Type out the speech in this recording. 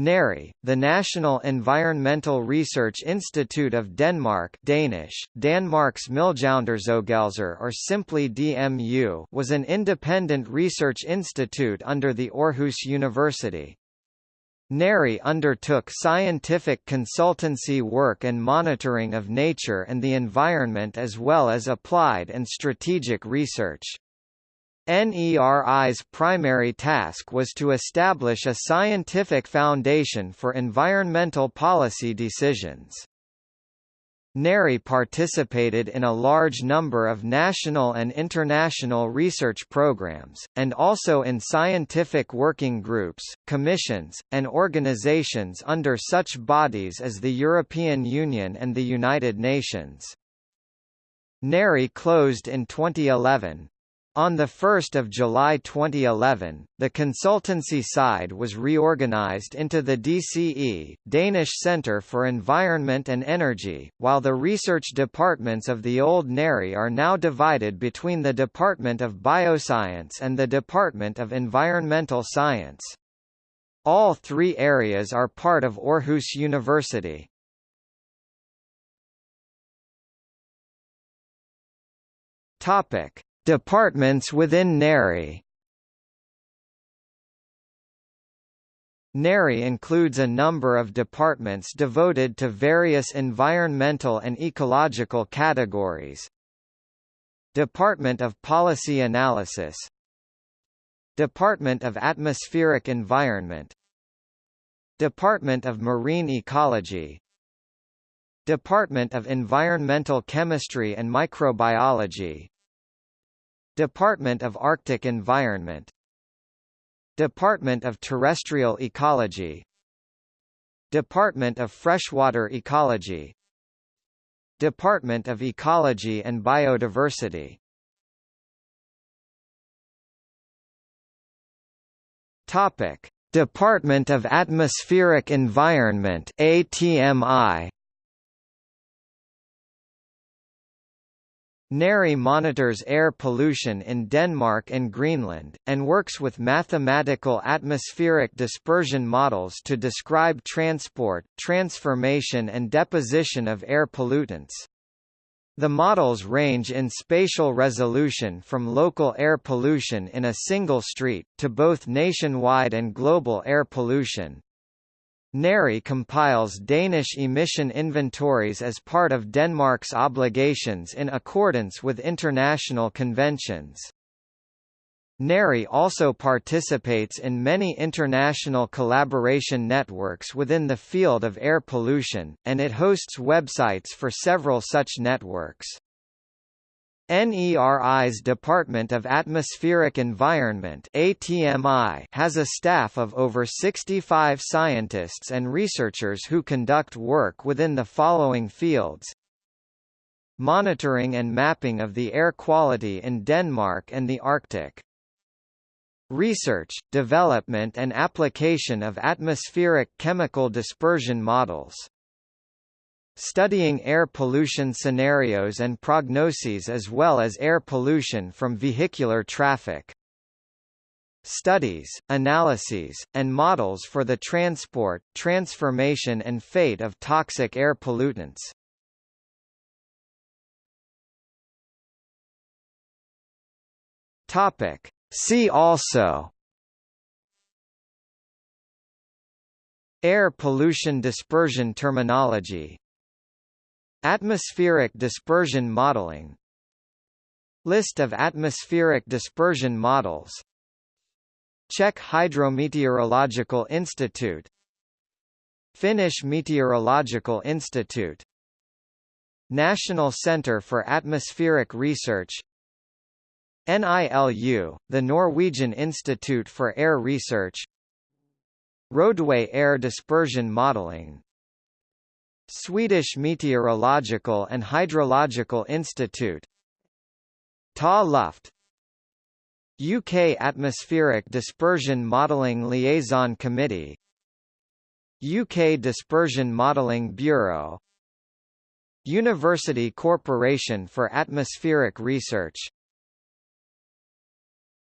NERI, the National Environmental Research Institute of Denmark Danish, Danmarks Miljøundersøgelser or simply DMU was an independent research institute under the Aarhus University. NERI undertook scientific consultancy work and monitoring of nature and the environment as well as applied and strategic research. NERI's primary task was to establish a scientific foundation for environmental policy decisions. NERI participated in a large number of national and international research programs, and also in scientific working groups, commissions, and organizations under such bodies as the European Union and the United Nations. NERI closed in 2011, on 1 July 2011, the consultancy side was reorganized into the DCE Danish Centre for Environment and Energy, while the research departments of the old NERI are now divided between the Department of Bioscience and the Department of Environmental Science. All three areas are part of Aarhus University. Topic Departments within NERI. NERI includes a number of departments devoted to various environmental and ecological categories. Department of Policy Analysis. Department of Atmospheric Environment. Department of Marine Ecology. Department of Environmental Chemistry and Microbiology Department of Arctic Environment. Department of Terrestrial Ecology. Department of Freshwater Ecology. Department of Ecology and Biodiversity. Topic Department of Atmospheric Environment ATMI NERI monitors air pollution in Denmark and Greenland, and works with mathematical atmospheric dispersion models to describe transport, transformation and deposition of air pollutants. The models range in spatial resolution from local air pollution in a single street, to both nationwide and global air pollution. NERI compiles Danish emission inventories as part of Denmark's obligations in accordance with international conventions. NERI also participates in many international collaboration networks within the field of air pollution, and it hosts websites for several such networks. NERI's Department of Atmospheric Environment ATMI has a staff of over 65 scientists and researchers who conduct work within the following fields. Monitoring and mapping of the air quality in Denmark and the Arctic. Research, development and application of atmospheric chemical dispersion models studying air pollution scenarios and prognoses as well as air pollution from vehicular traffic. Studies, analyses, and models for the transport, transformation and fate of toxic air pollutants. Topic. See also Air pollution dispersion terminology Atmospheric dispersion modeling. List of atmospheric dispersion models. Czech Hydrometeorological Institute. Finnish Meteorological Institute. National Centre for Atmospheric Research. NILU, the Norwegian Institute for Air Research. Roadway air dispersion modeling Swedish Meteorological and Hydrological Institute. Ta Luft. UK Atmospheric Dispersion Modelling Liaison Committee. UK Dispersion Modelling Bureau. University Corporation for Atmospheric Research